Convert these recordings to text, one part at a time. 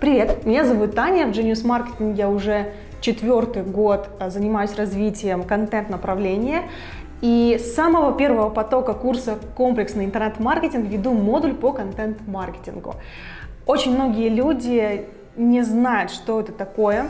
Привет, меня зовут Таня, в Genius Marketing я уже четвертый год а, занимаюсь развитием контент-направления. И с самого первого потока курса «Комплексный интернет-маркетинг» веду модуль по контент-маркетингу. Очень многие люди не знают, что это такое,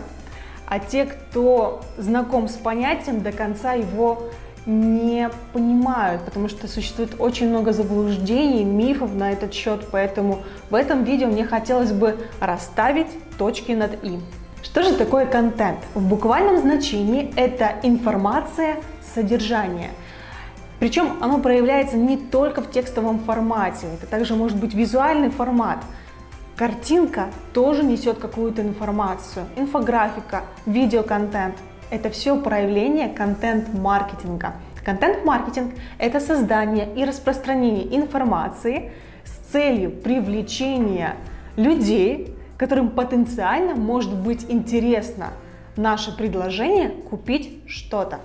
а те, кто знаком с понятием, до конца его не понимают, потому что существует очень много заблуждений, мифов на этот счет, поэтому в этом видео мне хотелось бы расставить точки над «и». Что же такое контент? В буквальном значении это информация, содержание. Причем оно проявляется не только в текстовом формате, это также может быть визуальный формат. Картинка тоже несет какую-то информацию, инфографика, видеоконтент. Это все проявление контент-маркетинга. Контент-маркетинг – это создание и распространение информации с целью привлечения людей, которым потенциально может быть интересно наше предложение купить что-то.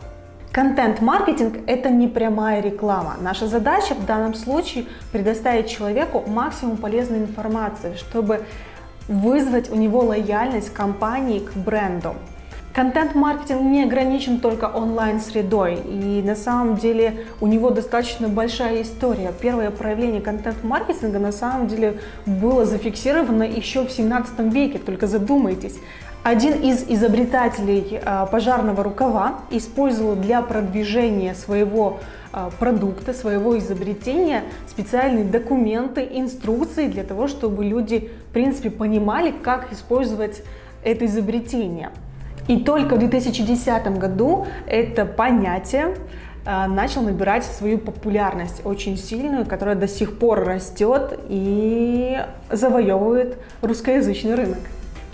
Контент-маркетинг – это не прямая реклама. Наша задача в данном случае предоставить человеку максимум полезной информации, чтобы вызвать у него лояльность компании к бренду. Контент-маркетинг не ограничен только онлайн-средой, и на самом деле у него достаточно большая история. Первое проявление контент-маркетинга на самом деле было зафиксировано еще в 17 веке, только задумайтесь. Один из изобретателей а, пожарного рукава использовал для продвижения своего а, продукта, своего изобретения специальные документы, инструкции для того, чтобы люди, в принципе, понимали, как использовать это изобретение. И только в 2010 году это понятие э, начал набирать свою популярность очень сильную, которая до сих пор растет и завоевывает русскоязычный рынок.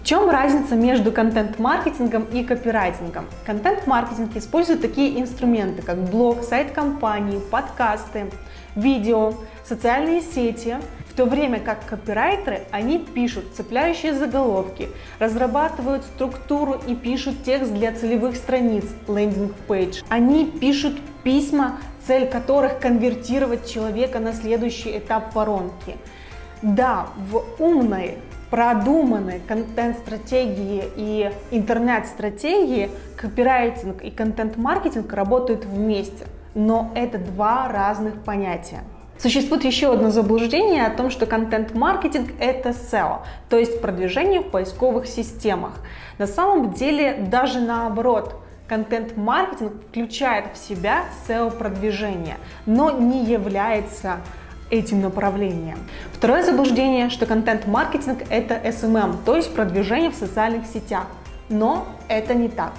В чем разница между контент-маркетингом и копирайтингом? Контент-маркетинг использует такие инструменты, как блог, сайт компании, подкасты, видео, социальные сети, то время как копирайтеры, они пишут цепляющие заголовки, разрабатывают структуру и пишут текст для целевых страниц, landing page. Они пишут письма, цель которых конвертировать человека на следующий этап воронки. Да, в умной продуманной контент-стратегии и интернет-стратегии копирайтинг и контент-маркетинг работают вместе, но это два разных понятия. Существует еще одно заблуждение о том, что контент-маркетинг – это SEO, то есть продвижение в поисковых системах. На самом деле даже наоборот – контент-маркетинг включает в себя SEO-продвижение, но не является этим направлением. Второе заблуждение, что контент-маркетинг – это SMM, то есть продвижение в социальных сетях. Но это не так.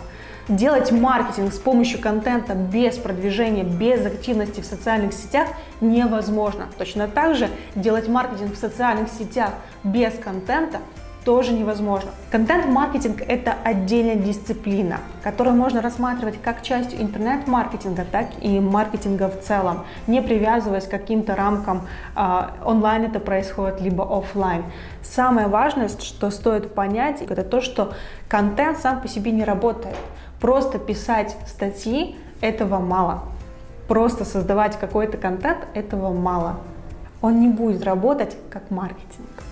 Делать маркетинг с помощью контента без продвижения, без активности в социальных сетях невозможно. Точно так же делать маркетинг в социальных сетях без контента тоже невозможно. Контент-маркетинг – это отдельная дисциплина, которую можно рассматривать как часть интернет-маркетинга, так и маркетинга в целом, не привязываясь к каким-то рамкам, э, онлайн это происходит, либо офлайн. Самое важное, что стоит понять, это то, что контент сам по себе не работает. Просто писать статьи этого мало. Просто создавать какой-то контент этого мало. Он не будет работать как маркетинг.